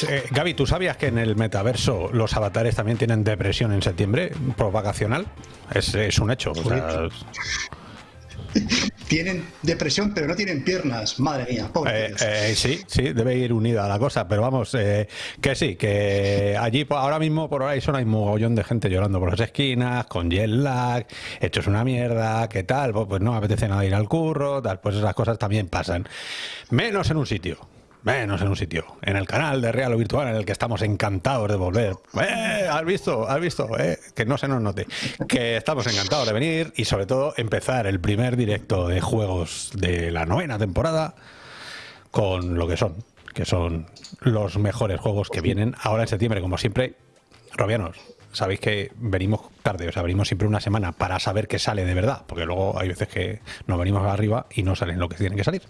Pues, eh, Gaby, ¿tú sabías que en el metaverso los avatares también tienen depresión en septiembre por vacacional? Es, es un hecho. o sea, Tienen depresión, pero no tienen piernas. Madre mía, pobre. Eh, eh, sí, sí, debe ir unida la cosa, pero vamos, eh, que sí, que allí po- ahora mismo por Horizon hay un mogollón de gente llorando por las esquinas, con jet lag, hechos una mierda, ¿qué tal? Pues, pues no me apetece nada ir al curro, tal, pues esas cosas también pasan. Menos en un sitio. Menos en un sitio. En el canal de Real o Virtual en el que estamos encantados de volver. ¡Eh! ¿Has visto? ¿Has visto? ¿Eh? Que no se nos note. Que estamos encantados de venir y sobre todo empezar el primer directo de juegos de la novena temporada con lo que son, que son los mejores juegos que vienen ahora en septiembre, como siempre. Robianos, sabéis que venimos tarde, o sea, venimos siempre una semana para saber qué sale de verdad, porque luego hay veces que nos venimos arriba y no salen lo que tienen que salir.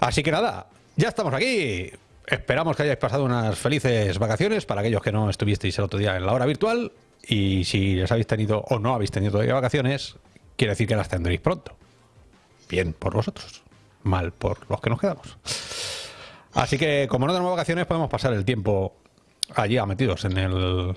Así que nada, ya estamos aquí. Esperamos que hayáis pasado unas felices vacaciones para aquellos que no estuvisteis el otro día en la hora virtual. Y si les habéis tenido o no habéis tenido todavía vacaciones, quiere decir que las tendréis pronto. Bien por vosotros, mal por los que nos quedamos. Así que, como no tenemos vacaciones, podemos pasar el tiempo allí metidos en el.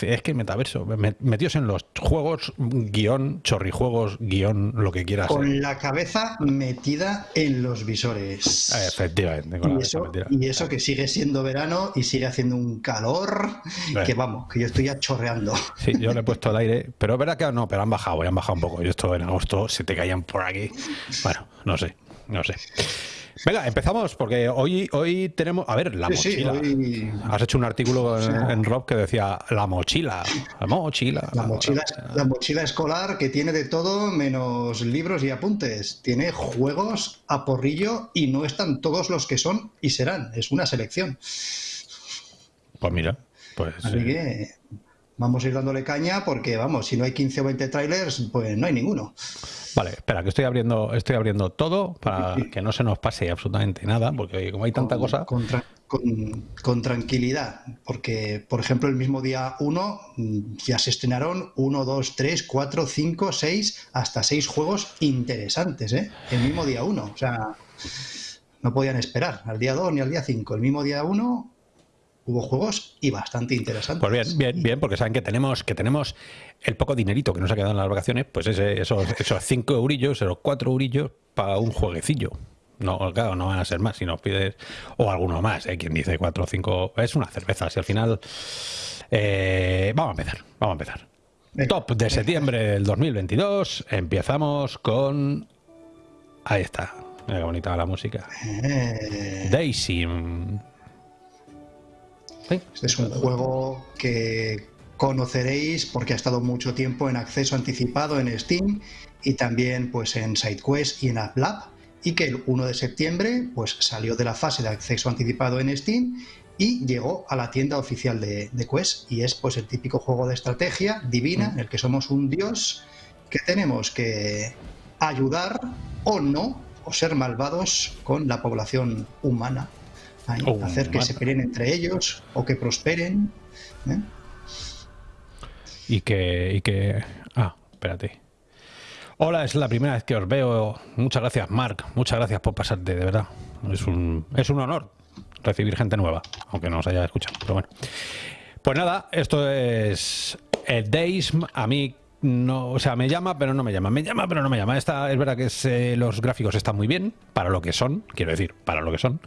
Es que el metaverso, me- metidos en los juegos, guion, chorrijuegos, guion, lo que quieras. Con la cabeza metida en los visores. Efectivamente, con la Y cabeza eso, metida. y eso que sigue siendo verano y sigue haciendo un calor Bueno. que vamos, que yo estoy ya chorreando. Sí, yo le he puesto el aire, pero es verdad que no, pero han bajado, han bajado un poco. Yo esto en agosto se te caían por aquí. Bueno, no sé, no sé. Venga, empezamos porque hoy, hoy tenemos. A ver, la Sí, sí, mochila. hoy- Has hecho un artículo en, en Rob que decía la mochila, la mochila. La mochila, la mochila escolar que tiene de todo menos libros y apuntes. Tiene juegos a porrillo y no están todos los que son y serán. Es una selección. Pues mira, pues. Así eh, que vamos a ir dándole caña porque, vamos, si no hay 15 o 20 trailers, pues no hay ninguno. Vale, espera, que estoy abriendo, estoy abriendo todo para que no se nos pase absolutamente nada, porque oye, como hay tanta con, cosa. Con, tra- con- con tranquilidad, porque, por ejemplo, el mismo día 1 ya se estrenaron 1, 2, 3, 4, 5, 6, hasta 6 juegos interesantes, ¿eh? El mismo día 1, o sea, no podían esperar al día 2 ni al día 5. El mismo día 1 hubo juegos y bastante interesantes. Pues bien, bien, bien, porque saben que tenemos, que tenemos el poco dinerito que nos ha quedado en las vacaciones, pues ese, esos, esos cinco eurillos, esos cuatro eurillos para un jueguecillo. No, claro, no van a ser más si nos pides, o alguno más, ¿eh? quien dice cuatro o cinco, es una cerveza, si al final... eh, vamos a empezar, vamos a empezar. Venga, Top de venga. septiembre del 2022, empezamos con... Ahí está, mira qué bonita la música. Eh, Daisy. Sí. Este es un juego que conoceréis porque ha estado mucho tiempo en acceso anticipado en Steam y también pues en SideQuest y en AppLab y que el 1 de septiembre pues salió de la fase de acceso anticipado en Steam y llegó a la tienda oficial de, de Quest y es pues el típico juego de estrategia divina en el que somos un dios que tenemos que ayudar o no o ser malvados con la población humana Ahí, Oh, hacer que se peleen entre ellos o que prosperen ¿eh? Y que, y que. Ah, espérate. Hola, es la primera vez que os veo. Muchas gracias, Mark. Muchas gracias por pasarte, de verdad. Es un, es un honor recibir gente nueva, aunque no os haya escuchado. Pero bueno. Pues nada, esto es. El Days, a mí. No, o sea, me llama, pero no me llama. Me llama, pero no me llama. Esta, es verdad que es, eh, los gráficos están muy bien, para lo que son, quiero decir, para lo que son.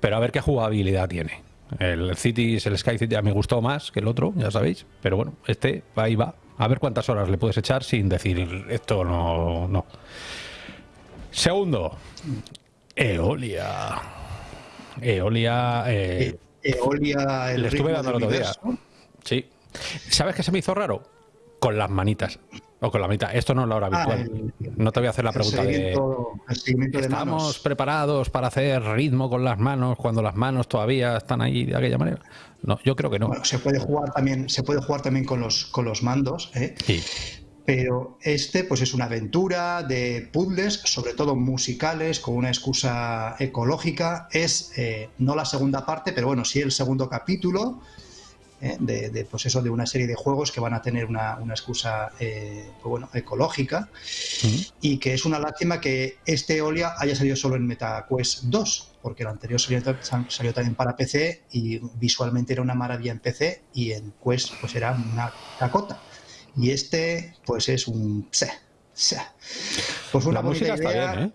Pero a ver qué jugabilidad tiene. El Cities, el Sky City, ya me gustó más que el otro, ya sabéis. Pero bueno, este ahí va. A ver cuántas horas le puedes echar sin decir esto no. no. Segundo, Eolia. Eolia. eh, E- Eolia el le estuve dando el otro día. Sí. ¿Sabes qué se me hizo raro? Con las manitas. O con la mitad. Esto no es la hora Ah, el- no te voy a hacer la pregunta de. de ¿Estamos manos. preparados para hacer ritmo con las manos cuando las manos todavía están ahí de aquella manera? No, yo creo que no. Bueno, se puede jugar también, se puede jugar también con los, con los mandos, ¿eh? Sí. pero este pues es una aventura de puzzles, sobre todo musicales, con una excusa ecológica. Es eh, no la segunda parte, pero bueno, sí el segundo capítulo. ¿Eh? de, pues eso, de una serie de juegos que van a tener una, excusa eh, pues bueno, ecológica. Y que es una lástima que este Olia haya salido solo en MetaQuest 2 porque el anterior salió, también para PC y visualmente era una maravilla en PC y en Quest pues era una cacota. Y este pues es un pues una idea, bien, ¿eh?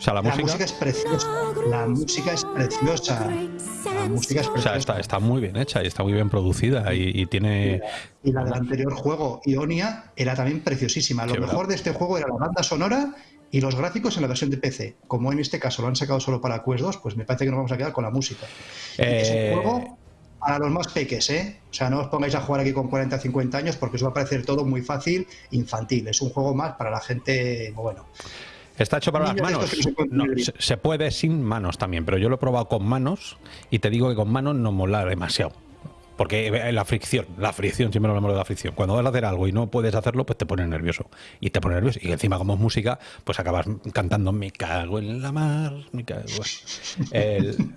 O sea, la, música... es preciosa. La música es preciosa. La música es preciosa. O sea, está, muy bien hecha y está muy bien producida y, tiene... Y la, del anterior juego, Ionia, era también preciosísima. Lo mejor de este juego era la banda sonora y los gráficos en la versión de PC. Como en este caso lo han sacado solo para Quest 2, pues me parece que nos vamos a quedar con la música. Es un eh, juego para los más peques, ¿eh? O sea, no os pongáis a jugar aquí con 40 o 50 años porque os va a parecer todo muy fácil, infantil. Es un juego más para la gente, bueno. Está hecho para las manos. se, puede sin manos también, pero yo lo he probado con manos y te digo que con manos no mola demasiado. Porque eh, la fricción, la fricción, siempre hablamos de la fricción. Cuando vas a hacer algo y no puedes hacerlo, pues te pones nervioso. Y te pones nervioso. Y encima, como es música, pues acabas cantando Me cago en la mar, me cago. El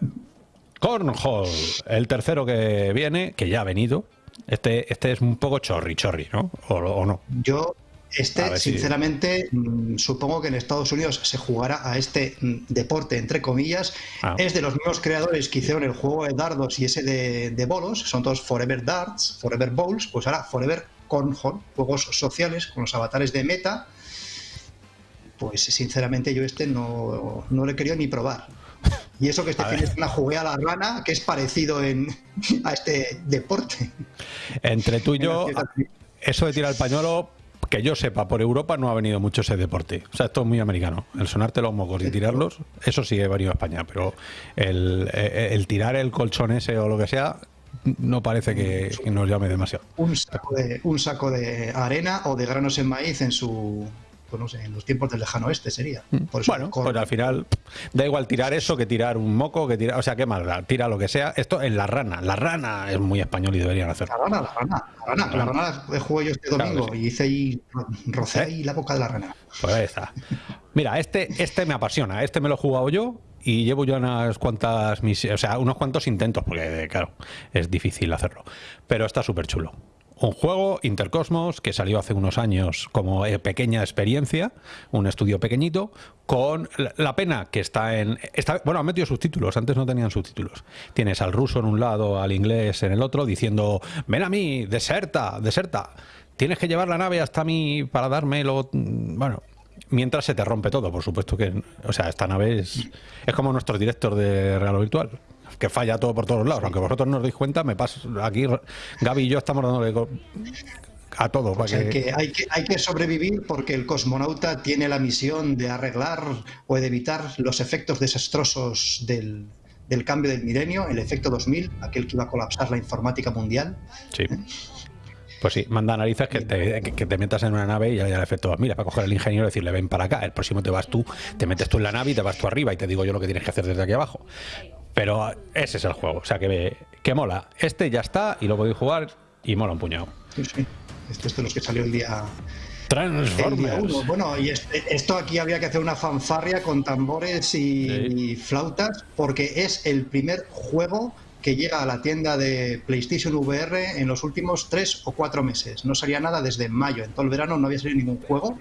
Cornhole, el tercero que viene, que ya ha venido. Este, este es un poco chorri, chorri, ¿no? ¿O, o no? Yo este, sinceramente, mm, supongo que en Estados Unidos se jugará a este mm, deporte, entre comillas. Ah. Es de los mismos creadores que hicieron el juego de dardos y ese de, bolos. Son todos Forever Darts, Forever Bowls. Pues ahora Forever Cornhole, juegos sociales con los avatares de meta. Pues sinceramente yo este no, no le querido ni probar. Y eso que este fin de semana jugué a la rana, que es parecido en, a este deporte. Entre tú y yo, eso de tirar el pañuelo que yo sepa, por Europa no ha venido mucho ese deporte. O sea, esto es muy americano. El sonarte los mocos y tirarlos, eso sí he venido a España, pero el, el, tirar el colchón ese o lo que sea, no parece que, nos llame demasiado. Un saco, de, un saco de arena o de granos en maíz en su pues no sé, en los tiempos del lejano oeste sería. Mm. bueno, pues al final da igual tirar eso que tirar un moco, que tirar, o sea, qué mal, tira lo que sea. Esto en la rana, la rana es muy español y deberían hacerlo. La rana, la rana, la rana, la rana la jugué yo este domingo y hice ahí, rocé ¿Eh? ahí la boca de la rana. Pues ahí está. Mira, este, este me apasiona, este me lo he jugado yo y llevo ya unas cuantas misiones, o sea, unos cuantos intentos, porque claro, es difícil hacerlo, pero está súper chulo un juego, Intercosmos, que salió hace unos años como eh, pequeña experiencia, un estudio pequeñito, con la pena que está en... Está, bueno, han metido subtítulos, antes no tenían subtítulos. Tienes al ruso en un lado, al inglés en el otro, diciendo, ven a mí, deserta, deserta. Tienes que llevar la nave hasta mí para darme lo... Bueno, mientras se te rompe todo, por supuesto que... O sea, esta nave es, es como nuestro director de Real Virtual que falla todo por todos lados. Aunque vosotros no os deis cuenta, me paso aquí, Gaby y yo estamos dándole a todo. que... hay que hay que sobrevivir porque el cosmonauta tiene la misión de arreglar o de evitar los efectos desastrosos del, cambio del milenio, el efecto 2000, aquel que iba a colapsar la informática mundial. Sí. ¿Eh? Pues sí, manda narices que te, que te metas en una nave y haya el efecto. Mira, para coger al ingeniero y decirle, ven para acá. El próximo te vas tú, te metes tú en la nave y te vas tú arriba y te digo yo lo que tienes que hacer desde aquí abajo. Pero ese es el juego, o sea que, que mola. Este ya está y lo podéis jugar y mola un puñado. Sí, sí. Este es de los que salió el día. Transformers. bueno, y este, esto aquí había que hacer una fanfarria con tambores y, flautas, porque es el primer juego que llega a la tienda de PlayStation VR en los últimos tres o cuatro meses. No salía nada desde mayo, en todo el verano no había salido ningún juego.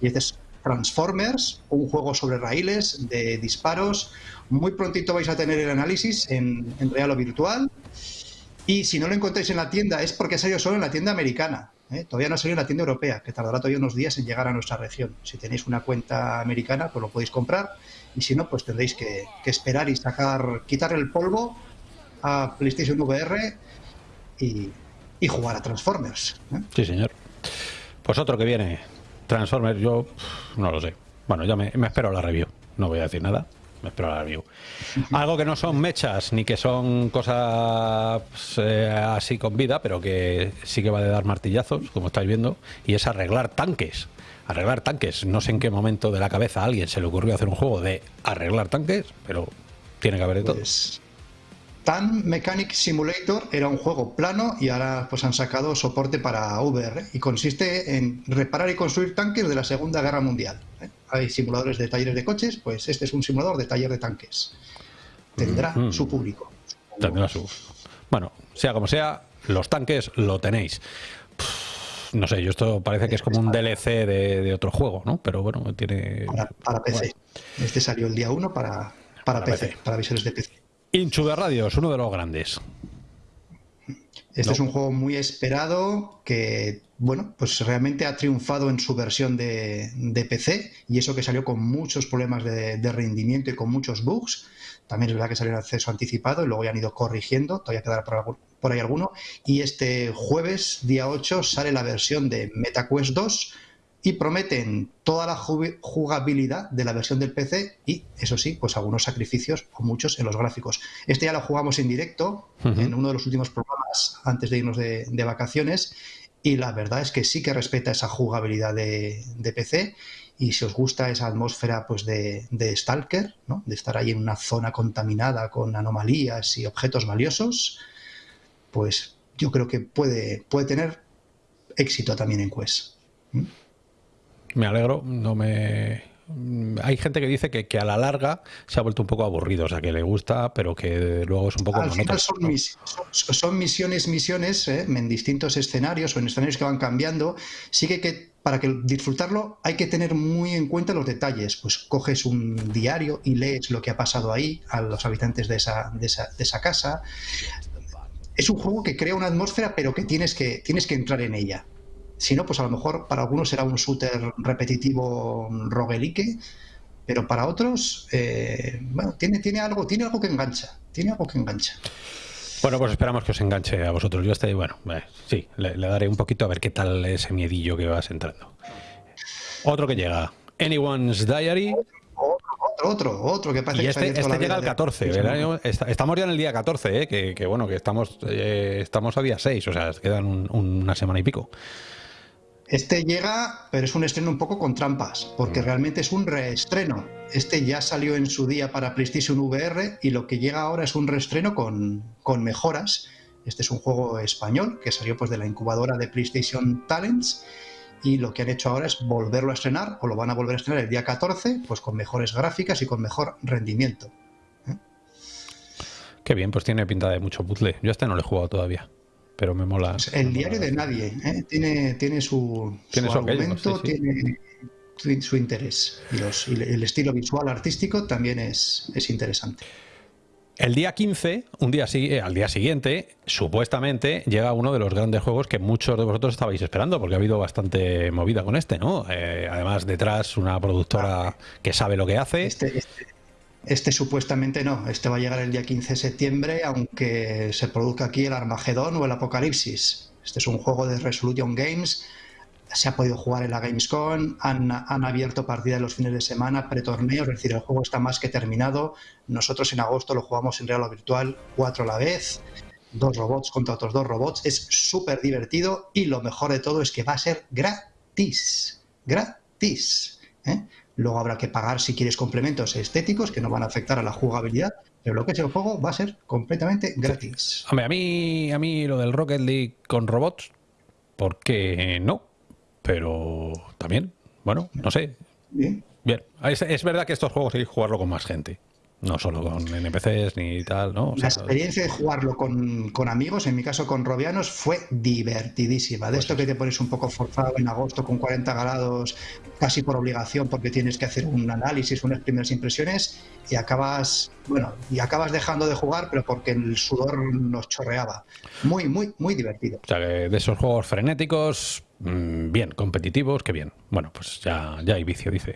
Y este es Transformers, un juego sobre raíles de disparos, muy prontito vais a tener el análisis en, real o virtual. Y si no lo encontráis en la tienda es porque ha salido solo en la tienda americana. ¿eh? Todavía no ha salido en la tienda europea, que tardará todavía unos días en llegar a nuestra región. Si tenéis una cuenta americana, pues lo podéis comprar. Y si no, pues tendréis que, esperar y sacar, quitar el polvo a PlayStation VR y, jugar a Transformers. ¿eh? Sí, señor. Pues otro que viene, Transformers, yo no lo sé. Bueno, ya me, me espero la review. No voy a decir nada espero la review. Algo que no son mechas ni que son cosas eh, así con vida, pero que sí que va de dar martillazos, como estáis viendo, y es arreglar tanques. Arreglar tanques. No sé en qué momento de la cabeza a alguien se le ocurrió hacer un juego de arreglar tanques, pero tiene que haber de todo. Pues, Tan Mechanic Simulator era un juego plano y ahora pues han sacado soporte para VR y consiste en reparar y construir tanques de la Segunda Guerra Mundial. ¿eh? Hay simuladores de talleres de coches, pues este es un simulador de taller de tanques. Tendrá mm. su público. Tendrá su. Bueno, sea como sea, los tanques lo tenéis. no sé, yo esto parece que es como un DLC de, otro juego, ¿no? Pero bueno, tiene... Para, PC. Este salió el día 1 para, para, PC, para visores de PC. Inchu de Radios, uno de los grandes. Este es un juego muy esperado que, bueno, pues realmente ha triunfado en su versión de, PC y eso que salió con muchos problemas de, rendimiento y con muchos bugs. También es verdad que salió en acceso anticipado y luego ya han ido corrigiendo, todavía quedará por, por ahí alguno. Y este jueves, día 8, sale la versión de MetaQuest 2 y prometen toda la jugabilidad de la versión del PC y, eso sí, pues algunos sacrificios o muchos en los gráficos. Este ya lo jugamos en directo en uno de los últimos programas antes de irnos de, vacaciones y la verdad es que sí que respeta esa jugabilidad de, PC y si os gusta esa atmósfera pues de, Stalker, ¿no? de estar ahí en una zona contaminada con anomalías y objetos valiosos, pues yo creo que puede, puede tener éxito también en Quest me alegro, no me... Hay gente que dice que, a la larga se ha vuelto un poco aburrido, o sea, que le gusta, pero que luego es un poco... Al final son, misiones, misiones, ¿eh? en distintos escenarios o en escenarios que van cambiando. Sí que, para que disfrutarlo hay que tener muy en cuenta los detalles. Pues coges un diario y lees lo que ha pasado ahí a los habitantes de esa, de esa, de esa casa. Es un juego que crea una atmósfera, pero que tienes que, tienes que entrar en ella. Si no, pues a lo mejor para algunos será un shooter repetitivo roguelike, pero para otros, eh, bueno, tiene, tiene, algo, tiene algo que engancha, tiene algo que engancha. Bueno, pues esperamos que os enganche a vosotros. Yo estoy, bueno, eh, sí, le, daré un poquito a ver qué tal ese miedillo que vas entrando. Otro que llega, Anyone's Diary. Otro, otro, otro, que parece y este, que este llega al 14, estamos ya en el día 14, eh, que, bueno, que estamos, estamos a día 6, o sea, quedan una semana y pico. Este llega, pero es un estreno un poco con trampas, porque mm. realmente es un reestreno. Este ya salió en su día para PlayStation VR y lo que llega ahora es un reestreno con, mejoras. Este es un juego español que salió pues de la incubadora de PlayStation Talents y lo que han hecho ahora es volverlo a estrenar o lo van a volver a estrenar el día 14 pues con mejores gráficas y con mejor rendimiento. ¿eh? Qué bien, pues tiene pinta de mucho puzzle. Yo este no lo he jugado todavía pero me mola. El diario de nadie, ¿eh? tiene, tiene su, ¿Tiene su, argumento, tiene su, interés. Y, el estilo visual artístico también es, es interesante. El día 15, un día, eh, al día siguiente, supuestamente llega uno de los grandes juegos que muchos de vosotros estabais esperando, porque ha habido bastante movida con este, ¿no? Eh, además, detrás una productora que sabe lo que hace. Este, este, este supuestamente no, este va a llegar el día 15 de septiembre, aunque se produzca aquí el Armagedón o el Apocalipsis. Este es un juego de Resolution Games, se ha podido jugar en la Gamescom, han, han abierto partida los fines de semana, pretorneos, es decir, el juego está más que terminado. Nosotros en agosto lo jugamos en real o virtual, cuatro a la vez, dos robots contra otros dos robots. Es súper divertido y lo mejor de todo es que va a ser gratis. Gratis. ¿eh? Luego habrá que pagar si quieres complementos estéticos que no van a afectar a la jugabilidad, pero lo que es el juego va a ser completamente gratis. Hombre, a mí, a mí lo del Rocket League con robots, ¿por qué no? Pero también, bueno, no sé. Bien. Bien, es, es verdad que estos juegos hay que jugarlo con más gente. No solo con NPCs ni tal, ¿no? la experiencia de jugarlo con, amigos, en mi caso con Robianos, fue divertidísima. De pues esto que te pones un poco forzado en agosto con 40 grados, casi por obligación, porque tienes que hacer un análisis, unas primeras impresiones, y acabas, bueno, y acabas dejando de jugar, pero porque el sudor nos chorreaba. Muy, muy, muy divertido. O sea, de esos juegos frenéticos, mm, bien, competitivos, qué bien. Bueno, pues ya, ya hay vicio, dice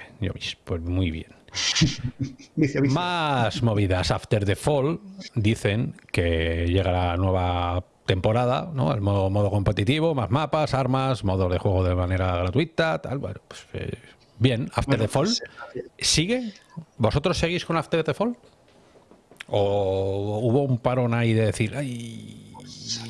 Pues muy bien. Más movidas. After the Fall dicen que llega la nueva temporada, ¿no? El modo, modo competitivo, más mapas, armas, modo de juego de manera gratuita, tal. Bueno, pues eh, bien. After the Fall sigue. ¿Vosotros seguís con After the Fall? ¿O hubo un parón ahí de decir, ay,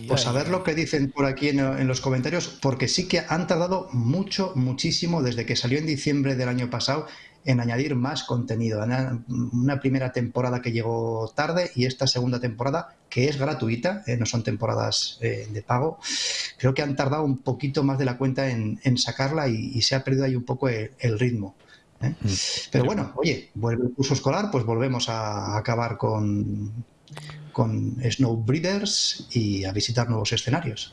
pues a ver lo que dicen por aquí en, los comentarios, porque sí que han tardado mucho, muchísimo desde que salió en diciembre del año pasado en añadir más contenido. Una primera temporada que llegó tarde y esta segunda temporada que es gratuita, eh, no son temporadas eh, de pago, creo que han tardado un poquito más de la cuenta en, sacarla y, se ha perdido ahí un poco el, ritmo. ¿eh? Mm. Pero bueno, oye, vuelve el curso escolar, pues volvemos a acabar con, con Snowbreeders y a visitar nuevos escenarios.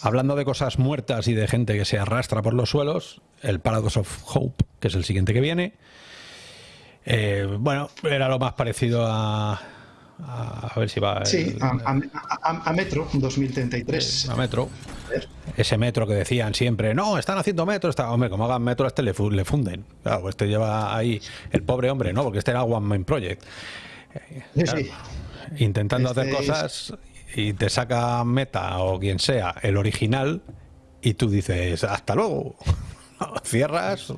Hablando de cosas muertas y de gente que se arrastra por los suelos, el Paradox of Hope, que es el siguiente que viene. Eh, bueno, era lo más parecido a, a, ver si va. Sí, a, Metro 2033. A Metro. Ese metro que decían siempre, no, están haciendo metro. Está, hombre, como hagan metro, a este le, funden. Claro, este lleva ahí el pobre hombre, ¿no? Porque este era One Main Project. Intentando hacer este cosas y te saca Meta o quien sea el original y tú dices, hasta luego. Cierras,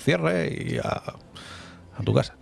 cierre y a tu casa.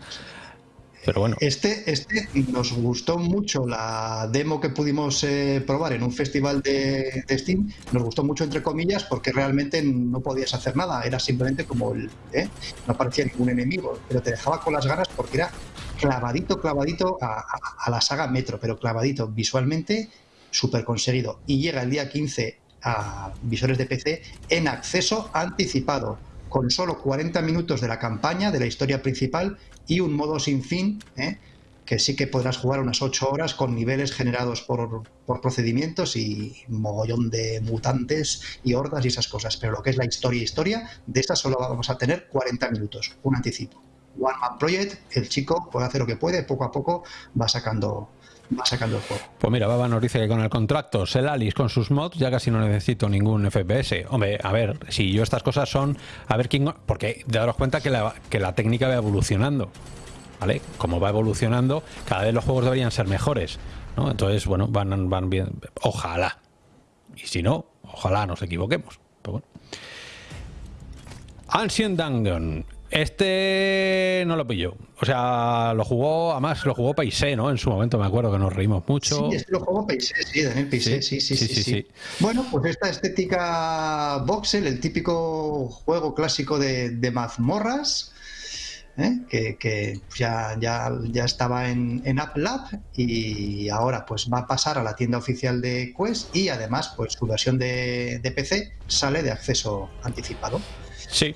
Pero bueno. Este, este nos gustó mucho la demo que pudimos eh, probar en un festival de, Steam. Nos gustó mucho, entre comillas, porque realmente no podías hacer nada. Era simplemente como el. ¿eh? No parecía ningún enemigo, pero te dejaba con las ganas porque era clavadito, clavadito a, la saga Metro, pero clavadito visualmente, súper conseguido. Y llega el día 15 a visores de PC en acceso anticipado con solo 40 minutos de la campaña, de la historia principal y un modo sin fin, ¿eh? que sí que podrás jugar unas 8 horas con niveles generados por, procedimientos y mogollón de mutantes y hordas y esas cosas. Pero lo que es la historia historia, de esta solo vamos a tener 40 minutos, un anticipo. One Man Project, el chico puede hacer lo que puede, poco a poco va sacando va sacando el juego. Pues mira, Baba nos dice que con el contrato Selalis con sus mods ya casi no necesito ningún FPS. Hombre, a ver, si yo estas cosas son a ver quién... Porque daros cuenta que la, que la técnica va evolucionando. ¿Vale? Como va evolucionando, cada vez los juegos deberían ser mejores. ¿no? Entonces, bueno, van, van bien. Ojalá. Y si no, ojalá nos equivoquemos. Pero bueno. Ancient Dungeon este no lo pilló. O sea, lo jugó, además lo jugó Paisé, ¿no? En su momento me acuerdo que nos reímos mucho. Sí, este lo jugó Paisé, sí, Daniel Paisé, sí sí sí, sí Bueno, pues esta estética voxel, el típico juego clásico de, de mazmorras, ¿eh? que, ya, ya, ya, estaba en, en App Lab y ahora pues va a pasar a la tienda oficial de Quest y además pues su versión de, de PC sale de acceso anticipado. Sí,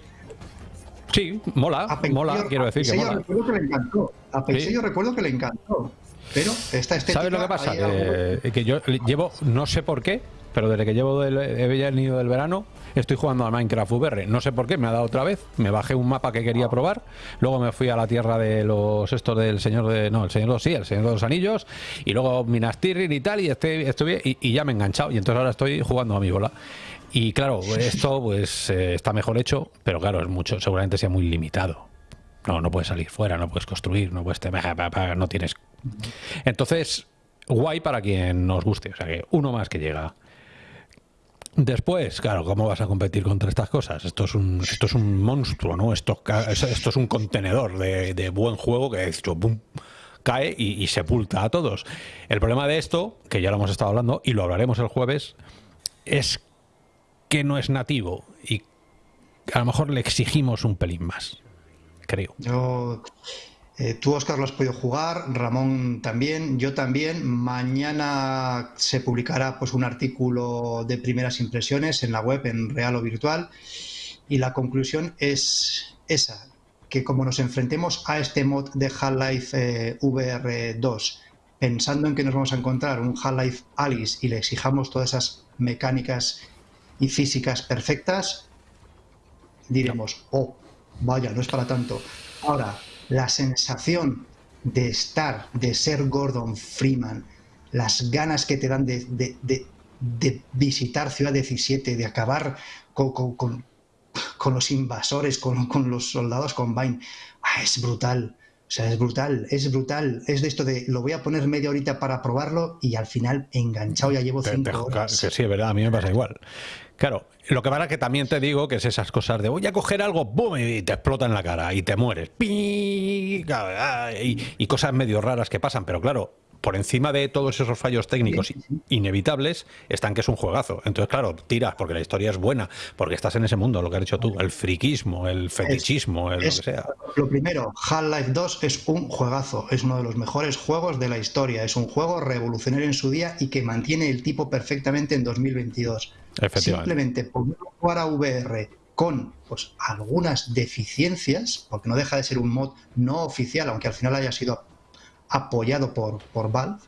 Sí, mola, mola, quiero decir que mola. recuerdo que le encantó. A Peixillo yo recuerdo que le encantó. Pero esta estética... ¿Sabes lo que pasa? Que, yo llevo, no sé por qué, pero desde que llevo del, he venido del verano, estoy jugando a Minecraft VR. No sé por qué, me ha dado otra vez. Me bajé un mapa que quería probar. Luego me fui a la tierra de los estos del señor de. No, el señor de los sí, el señor de los anillos. Y luego Minas Tirith y tal. Y estoy, estuve y, y, ya me he enganchado. Y entonces ahora estoy jugando a mi bola. Y claro, esto pues eh, está mejor hecho, pero claro, es mucho, seguramente sea muy limitado. No, no puedes salir fuera, no puedes construir, no puedes no tienes. Entonces, guay para quien nos guste, o sea que uno más que llega. Después, claro, ¿cómo vas a competir contra estas cosas? Esto es un, esto es un monstruo, ¿no? Esto, esto es un contenedor de, buen juego que hecho, cae y, y, sepulta a todos. El problema de esto, que ya lo hemos estado hablando y lo hablaremos el jueves, es que no es nativo y a lo mejor le exigimos un pelín más, creo. Yo, eh, tú, Oscar, lo has podido jugar, Ramón también, yo también. Mañana se publicará pues, un artículo de primeras impresiones en la web, en real o virtual, y la conclusión es esa, que como nos enfrentemos a este mod de Half-Life eh, VR2, pensando en que nos vamos a encontrar un Half-Life Alice y le exijamos todas esas mecánicas y físicas perfectas, diremos, oh, vaya, no es para tanto. Ahora, la sensación de estar, de ser Gordon Freeman, las ganas que te dan de, visitar Ciudad 17, de acabar con, los invasores, con, los soldados con Vine, ah, es brutal. O sea, es brutal, es brutal. Es de esto de lo voy a poner media horita para probarlo y al final enganchado ya llevo cinco horas. Que sí, es verdad, a mí me pasa igual. Claro, lo que pasa que también te digo que es esas cosas de voy a coger algo, ¡boom! y te explota en la cara y te mueres. Y, y cosas medio raras que pasan, pero claro, por encima de todos esos fallos técnicos inevitables están que es un juegazo. Entonces, claro, tiras porque la historia es buena, porque estás en ese mundo, lo que has dicho tú, el friquismo, el fetichismo, el lo que sea. Lo primero, Half-Life 2 es un juegazo, es uno de los mejores juegos de la historia, es un juego revolucionario en su día y que mantiene el tipo perfectamente en 2022. Simplemente por jugar a VR con pues, algunas deficiencias, porque no deja de ser un mod no oficial, aunque al final haya sido apoyado por, por Valve,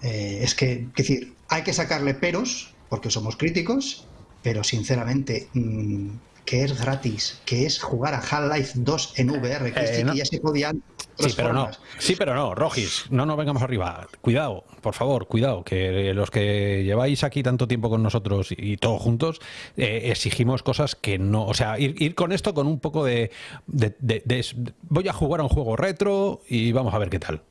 Eh, es que, es decir, hay que sacarle peros, porque somos críticos, pero sinceramente, mm, que es gratis, que es jugar a Half-Life 2 en VR, que, Eh, no. ya se podían. Sí, pero no. Sí, pero no, Rogis, no nos vengamos arriba. Cuidado, por favor, cuidado, que los que lleváis aquí tanto tiempo con nosotros y todos juntos, eh, exigimos cosas que no. O sea, ir, ir con esto con un poco de, de- de- de- Voy a jugar a un juego retro y vamos a ver qué tal.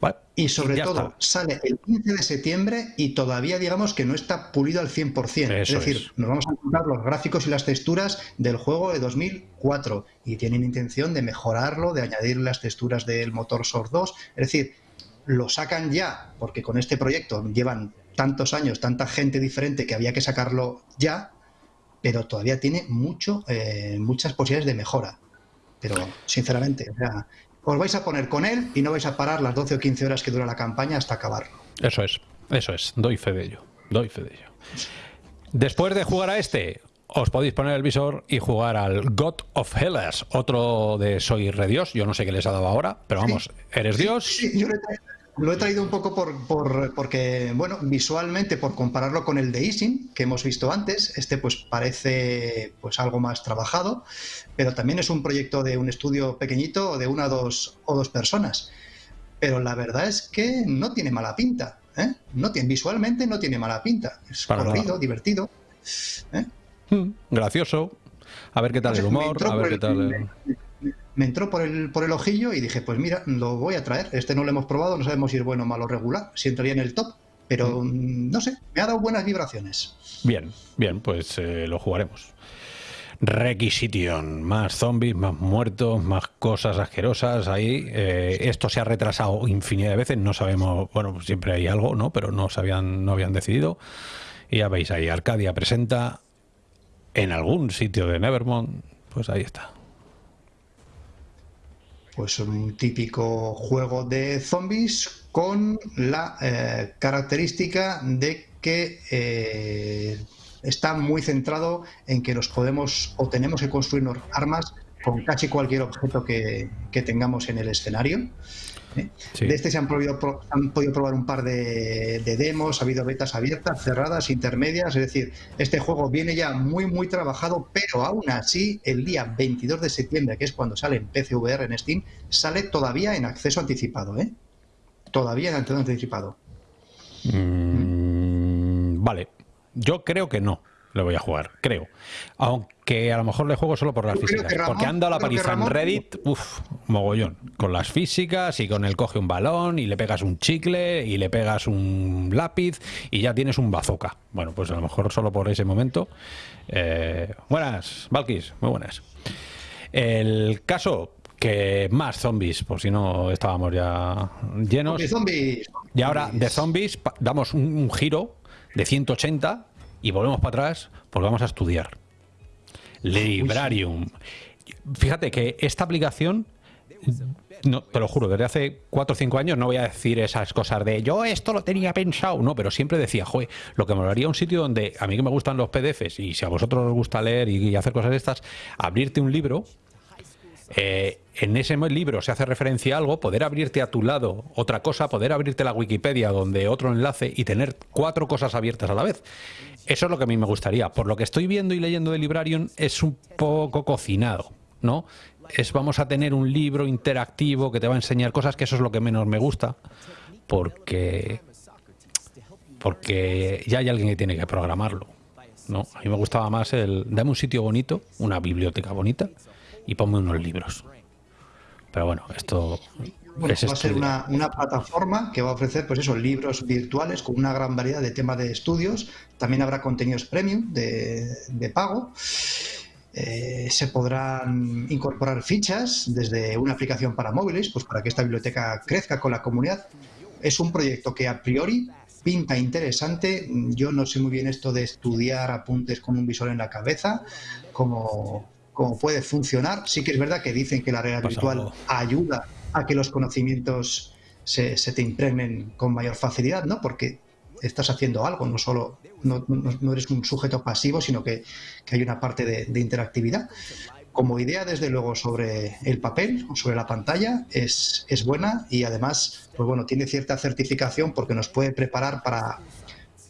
¿Vale? Y sobre todo, está. sale el 15 de septiembre y todavía digamos que no está pulido al 100%. Eso es decir, es. nos vamos a encontrar los gráficos y las texturas del juego de 2004 y tienen intención de mejorarlo, de añadir las texturas del motor Source 2. Es decir, lo sacan ya, porque con este proyecto llevan tantos años, tanta gente diferente que había que sacarlo ya, pero todavía tiene mucho, eh, muchas posibilidades de mejora. Pero, sinceramente, o sea, os vais a poner con él y no vais a parar las 12 o 15 horas que dura la campaña hasta acabarlo. Eso es, eso es, doy fe de ello, doy fe de ello. Después de jugar a este, os podéis poner el visor y jugar al God of Hellas, otro de Soy Redios, yo no sé qué les ha dado ahora, pero vamos, eres Dios. Sí, yo traído, lo he traído un poco por, por- porque, bueno, visualmente, por compararlo con el de Isin, que hemos visto antes, este pues parece pues algo más trabajado, pero también es un proyecto de un estudio pequeñito de una dos, o dos personas. Pero la verdad es que no tiene mala pinta. ¿eh? No tiene, visualmente no tiene mala pinta. Es Para colorido, nada. divertido. ¿eh? Mm, Gracioso. A ver qué tal sé, el humor, a ver qué tal. el- me- entró por el, por el ojillo y dije, pues mira, lo voy a traer. Este no lo hemos probado, no sabemos si es bueno, malo o regular, si entraría en el top. Pero mm, no sé, me ha dado buenas vibraciones. Bien, bien, pues eh, lo jugaremos. Requisition, más zombies, más muertos, más cosas asquerosas ahí. Eh, esto se ha retrasado infinidad de veces, no sabemos, bueno, siempre hay algo, ¿no? Pero no sabían, no habían decidido. Y ya veis ahí, Arcadia presenta en algún sitio de Nevermont, pues ahí está. Pues un típico juego de zombies con la eh, característica de que eh, está muy centrado en que nos podemos o tenemos que construirnos armas con casi cualquier objeto que, que tengamos en el escenario. ¿Eh? Sí. De este se han, podido, han podido probar un par de, de demos, ha habido betas abiertas, cerradas, intermedias, es decir, este juego viene ya muy muy trabajado, pero aún así el día 22 de septiembre, que es cuando sale en PCVR en Steam, sale todavía en acceso anticipado, ¿eh? Todavía en acceso anticipado. Mm, vale, yo creo que no le voy a jugar, creo. Aunque a lo mejor le juego solo por las físicas. Ramón- porque han dado la paliza en Reddit, uff, mogollón. Con las físicas y con el coge un balón y le pegas un chicle y le pegas un lápiz y ya tienes un bazooka. Bueno, pues a lo mejor solo por ese momento. Eh, buenas, Valkis, muy buenas. El caso que más zombies, por si no estábamos ya llenos. Zombies, zombies. Y ahora de zombies damos un, un giro de 180 y volvemos para atrás porque vamos a estudiar. Librarium. Fíjate que esta aplicación, no, te lo juro, desde hace 4 o 5 años no voy a decir esas cosas de yo esto lo tenía pensado, no, pero siempre decía, joder, lo que me haría un sitio donde a mí que me gustan los PDFs y si a vosotros os gusta leer y, y hacer cosas de estas, abrirte un libro eh, en ese libro se hace referencia a algo, poder abrirte a tu lado otra cosa, poder abrirte la Wikipedia donde otro enlace y tener cuatro cosas abiertas a la vez. Eso es lo que a mí me gustaría. Por lo que estoy viendo y leyendo de Librarium es un poco cocinado, ¿no? Es vamos a tener un libro interactivo que te va a enseñar cosas, que eso es lo que menos me gusta, porque porque ya hay alguien que tiene que programarlo. ¿no? A mí me gustaba más el dame un sitio bonito, una biblioteca bonita y ponme unos libros. Pero bueno, esto Bueno, es va a ser una, una plataforma que va a ofrecer, pues eso, libros virtuales con una gran variedad de temas de estudios. También habrá contenidos premium de, de pago. Eh, se podrán incorporar fichas desde una aplicación para móviles, pues para que esta biblioteca crezca con la comunidad. Es un proyecto que a priori pinta interesante. Yo no sé muy bien esto de estudiar apuntes con un visor en la cabeza, cómo, cómo puede funcionar. Sí que es verdad que dicen que la realidad virtual ayuda a que los conocimientos se, se te impregnen con mayor facilidad, ¿no? Porque estás haciendo algo, no solo no, eres un sujeto pasivo, sino que, que hay una parte de, de interactividad. como idea, desde luego, sobre el papel o sobre la pantalla, es, es buena y además, pues bueno, tiene cierta certificación porque nos puede preparar para,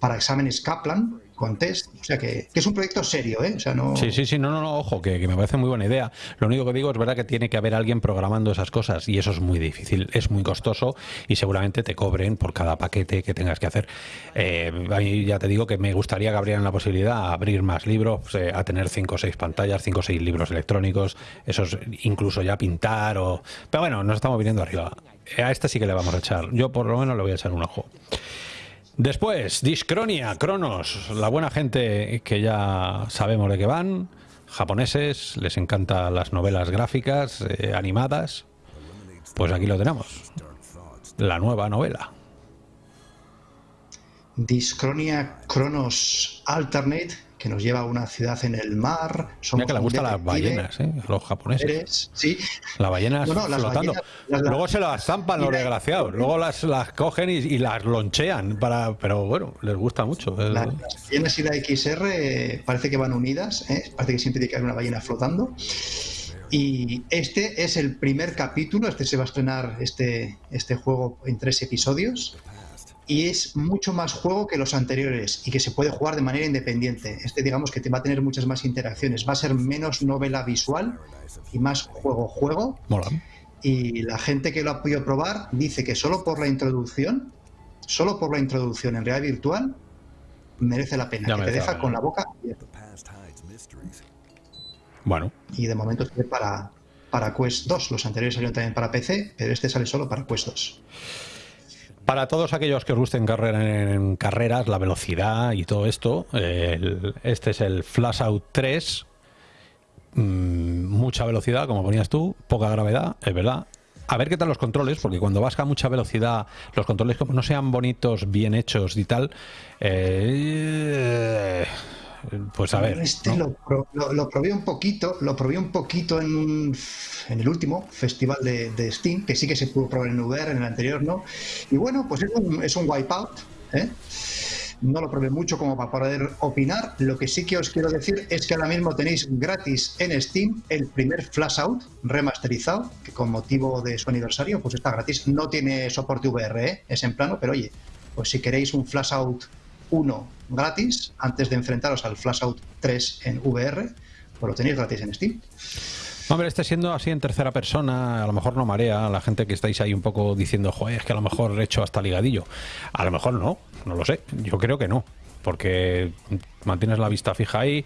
para exámenes Kaplan, con test. O sea que, es un proyecto serio, ¿eh? O sea, no... Sí, sí, sí, no, no, no, ojo, que, me parece muy buena idea. Lo único que digo es verdad que tiene que haber alguien programando esas cosas y eso es muy difícil, es muy costoso y seguramente te cobren por cada paquete que tengas que hacer. Eh, a mí ya te digo que me gustaría que abrieran la posibilidad a abrir más libros, eh, a tener cinco o seis pantallas, cinco o seis libros electrónicos, esos incluso ya pintar o... Pero bueno, nos estamos viniendo arriba. A este sí que le vamos a echar. Yo por lo menos le voy a echar un ojo. Después, Discronia, Cronos, la buena gente que ya sabemos de qué van, japoneses, les encantan las novelas gráficas, eh, animadas, pues aquí lo tenemos, la nueva novela. Discronia Cronos Alternate que nos lleva a una ciudad en el mar. Somos que le gustan las ballenas, ¿eh? los japoneses. sí. Las ballenas flotando. Luego se las zampan los desgraciados. Luego las, las cogen y, las lonchean. para Pero bueno, les gusta mucho. las ballenas y la XR parece que van unidas. ¿eh? Parece que siempre tiene que haber una ballena flotando. Y este es el primer capítulo. Este se va a estrenar este, este juego en tres episodios y es mucho más juego que los anteriores y que se puede jugar de manera independiente. Este digamos que te va a tener muchas más interacciones, va a ser menos novela visual y más juego-juego. Y la gente que lo ha podido probar dice que solo por la introducción, solo por la introducción en realidad virtual, merece la pena, que te deja con la boca abierta. Bueno. Y de momento sale para, para Quest 2. Los anteriores salieron también para PC, pero este sale solo para Quest 2. Para todos aquellos que os gusten en carreras, la velocidad y todo esto, este es el Flash Out 3. Mm, mucha velocidad, como ponías tú, poca gravedad, es verdad. A ver qué tal los controles, porque cuando vas a mucha velocidad, los controles como no sean bonitos, bien hechos y tal, eh, pues a ver. Este lo, probé un poquito, lo probé un poquito en, en el último festival de, Steam, que sí que se pudo probar en VR, en el anterior no. Y bueno, pues es un, es un wipeout. ¿eh? No lo probé mucho como para poder opinar. Lo que sí que os quiero decir es que ahora mismo tenéis gratis en Steam el primer Flash Out remasterizado, que con motivo de su aniversario, pues está gratis. No tiene soporte VR, ¿eh? es en plano, pero oye, pues si queréis un Flash Out 1 gratis antes de enfrentaros al Flashout 3 en VR, pues lo tenéis gratis en Steam. Hombre, este siendo así en tercera persona, a lo mejor no marea a la gente que estáis ahí un poco diciendo, joder, es que a lo mejor he hecho hasta ligadillo. A lo mejor no, no lo sé. Yo creo que no, porque mantienes la vista fija ahí.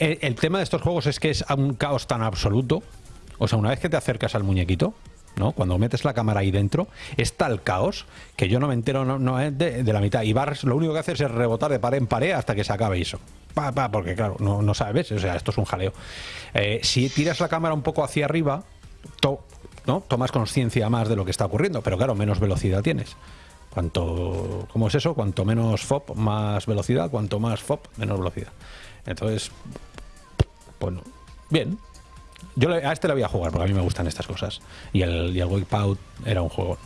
el tema de estos juegos es que es un caos tan absoluto. O sea, una vez que te acercas al muñequito, ¿no? Cuando metes la cámara ahí dentro, es tal caos que yo no me entero no, de, la mitad. Y Barres lo único que hace es rebotar de pared en pared hasta que se acabe eso. Pa, pa, porque claro, no, no sabes, o sea, esto es un jaleo. Eh, si tiras la cámara un poco hacia arriba, ¿no? tomas conciencia más de lo que está ocurriendo, pero claro, menos velocidad tienes. Cuanto, ¿Cómo es eso? Cuanto menos FOP, más velocidad, cuanto más FOP, menos velocidad. Entonces, bueno, bien, yo a este le voy a jugar porque a mí me gustan estas cosas. Y el, y el Wipeout era un juego.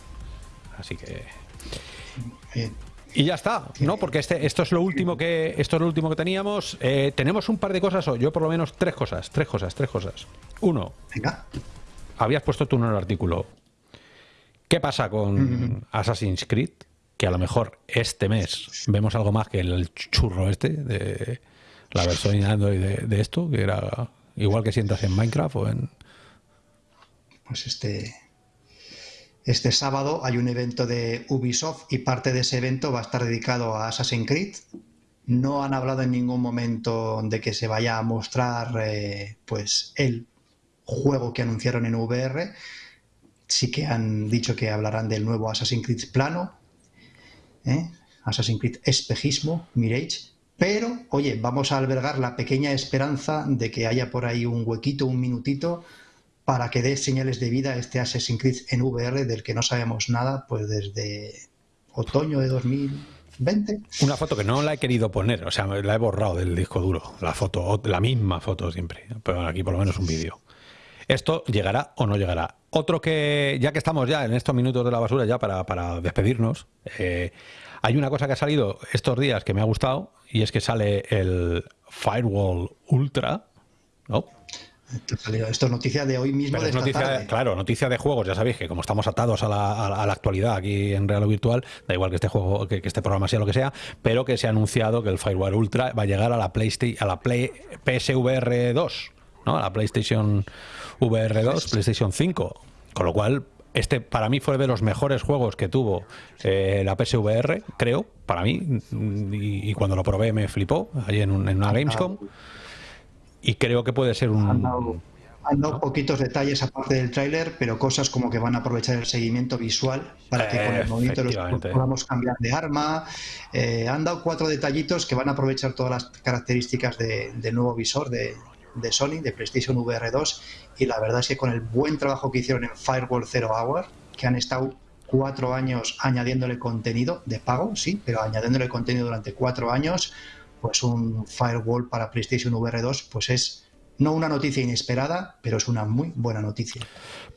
Así que. Y ya está, ¿no? Porque este, esto es lo último que esto es lo último que teníamos. Eh, tenemos un par de cosas, o yo por lo menos tres cosas, tres cosas, tres cosas. Uno, habías puesto tú en el artículo. ¿Qué pasa con Assassin's Creed? Que a lo mejor este mes vemos algo más que el churro este de la versión de, de esto, que era Igual que sientas en Minecraft o en... Pues este, este sábado hay un evento de Ubisoft y parte de ese evento va a estar dedicado a Assassin's Creed. No han hablado en ningún momento de que se vaya a mostrar eh, pues el juego que anunciaron en VR. Sí que han dicho que hablarán del nuevo Assassin's Creed plano, ¿eh? Assassin's Creed espejismo, Mirage, pero, oye, vamos a albergar la pequeña esperanza de que haya por ahí un huequito, un minutito, para que dé señales de vida este Assassin's Creed en VR del que no sabemos nada, pues desde otoño de 2020. Una foto que no la he querido poner, o sea, la he borrado del disco duro, la foto, la misma foto siempre, pero aquí por lo menos un vídeo. Esto llegará o no llegará. Otro que, ya que estamos ya en estos minutos de la basura, ya para, para despedirnos, eh, hay una cosa que ha salido estos días que me ha gustado y es que sale el Firewall Ultra, ¿no? Esto es noticia de hoy mismo. de noticia, Claro, noticia de juegos. Ya sabéis que como estamos atados a la, actualidad aquí en Real o Virtual, da igual que este juego, que, este programa sea lo que sea, pero que se ha anunciado que el Firewall Ultra va a llegar a la PlayStation, a la Play PSVR 2, ¿no? A la PlayStation VR 2, PlayStation 5. Con lo cual, este para mí fue de los mejores juegos que tuvo eh, la PSVR, creo, para mí. Y, cuando lo probé me flipó, allí en, en una Gamescom. Y creo que puede ser un... Han dado, poquitos detalles aparte del tráiler, pero cosas como que van a aprovechar el seguimiento visual para que con el movimiento los podamos cambiar de arma. Eh, han dado cuatro detallitos que van a aprovechar todas las características del nuevo visor de, de Sony, de PlayStation VR 2, y la verdad es que con el buen trabajo que hicieron en Firewall Zero Hour, que han estado cuatro años añadiéndole contenido de pago, sí, pero añadiéndole contenido durante cuatro años, pues un Firewall para PlayStation VR 2, pues es no una noticia inesperada, pero es una muy buena noticia.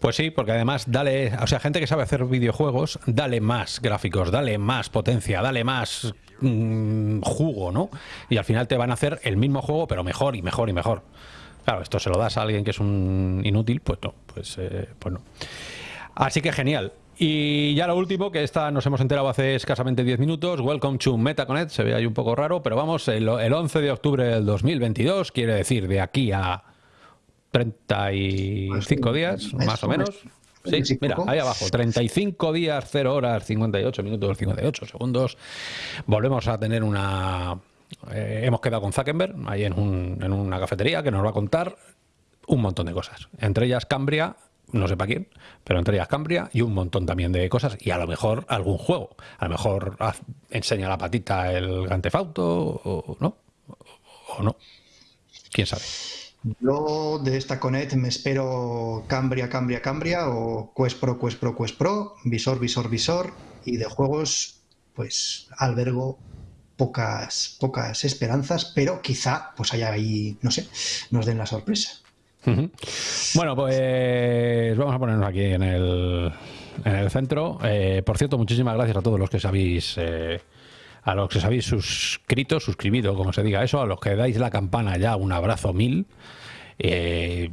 Pues sí, porque además dale, o sea, gente que sabe hacer videojuegos, dale más gráficos, dale más potencia, dale más mm, jugo, ¿no? Y al final te van a hacer el mismo juego, pero mejor y mejor y mejor. Claro, esto se lo das a alguien que es un inútil, pues no, pues, eh, pues no. Así que genial. Y ya lo último, que esta nos hemos enterado hace escasamente 10 minutos, Welcome to MetaConnect, se ve ahí un poco raro, pero vamos, el, 11 de octubre del 2022, quiere decir de aquí a 35 pues días, más o menos. Sí, mira, ahí abajo, 35 días, 0 horas, 58 minutos, 58 segundos. Volvemos a tener una eh, hemos quedado con Zuckerberg ahí en, una cafetería que nos va a contar un montón de cosas. Entre ellas Cambria, no sé para quién, pero entre ellas Cambria y un montón también de cosas y a lo mejor algún juego. A lo mejor enseña la patita el Gantefauto o no. O no. ¿Quién sabe? Yo de esta Connect me espero Cambria, Cambria, Cambria o Quest Pro, Quest Pro, Quest Pro, Visor, Visor, Visor y de juegos pues albergo pocas, pocas esperanzas, pero quizá pues haya ahí, no sé, nos den la sorpresa. Bueno, pues vamos a ponernos aquí en el, en el centro. Eh, por cierto, muchísimas gracias a todos los que sabéis... Eh, a los que os habéis suscrito, suscribido, como se diga eso, a los que dais la campana ya, un abrazo mil. Eh,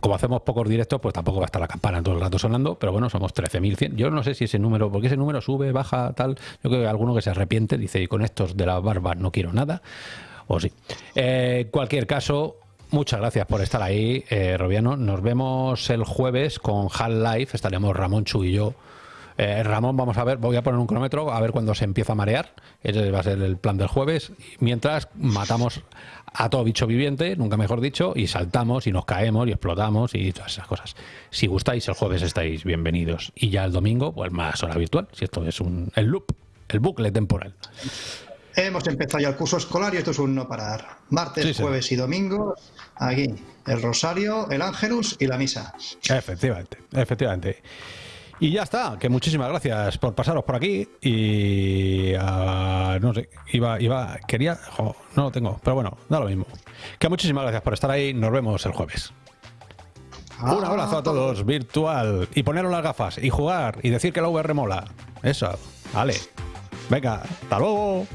como hacemos pocos directos, pues tampoco va a estar la campana todo el rato sonando, pero bueno, somos 13.100. Yo no sé si ese número, porque ese número sube, baja, tal. Yo creo que alguno que se arrepiente dice, y con estos de la barba no quiero nada. O sí. Eh, cualquier caso, muchas gracias por estar ahí, eh, Robiano. Nos vemos el jueves con Half-Life. Estaremos Ramón Chu y yo. Eh, Ramón, vamos a ver, voy a poner un cronómetro a ver cuándo se empieza a marear. Ese va a ser el plan del jueves. Mientras matamos a todo bicho viviente, nunca mejor dicho, y saltamos y nos caemos y explotamos y todas esas cosas. Si gustáis, el jueves estáis bienvenidos. Y ya el domingo, pues más hora virtual, si esto es un, el loop, el bucle temporal. Hemos empezado ya el curso escolar y esto es un no parar. Martes, jueves y domingo, aquí, el rosario, el ángelus y la misa. Efectivamente, efectivamente. Y ya está, que muchísimas gracias por pasaros por aquí y uh, no sé, iba, iba, quería, no lo tengo, pero bueno, da lo mismo. Que muchísimas gracias por estar ahí, nos vemos el jueves. Un abrazo a todos, virtual, y poneros las gafas, y jugar, y decir que la VR mola. Eso, vale. Venga, hasta luego.